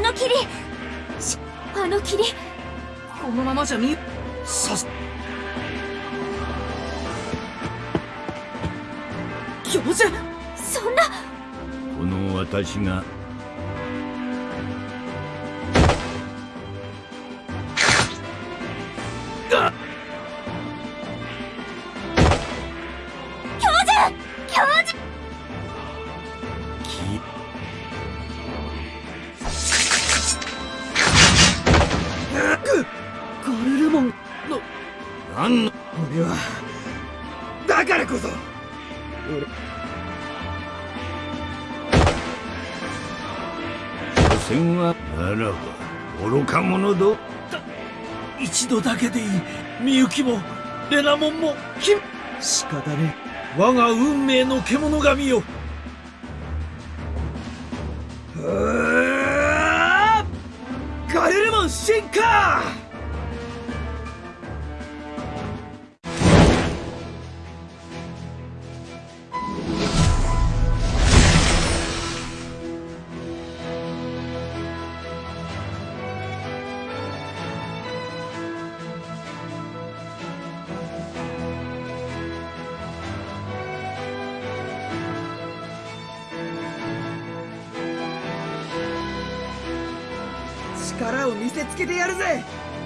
あの霧。しあの霧。このままじゃ見さす。教授そんな。この私が。あ教なんの俺はだからこそ。俺。所詮はならば愚か者ど一度だけでいい。みゆきもレナモンもキ仕方ね我が運命の獣神よ。ガルルモン進化力を見せつけてやるぜ。